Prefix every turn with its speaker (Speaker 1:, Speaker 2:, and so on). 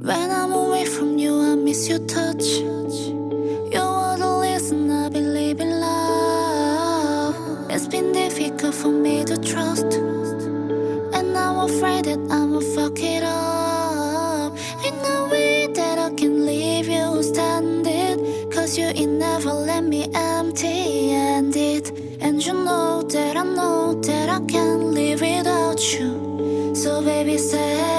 Speaker 1: When I'm away from you, I miss your touch. You're the listen. I believe in love. It's been difficult for me to trust, and I'm afraid that I'ma fuck it up. Ain't no way that I can leave you standing, cause you ain't never let me empty-handed, and you know that I know that I can't live without you. So baby, say.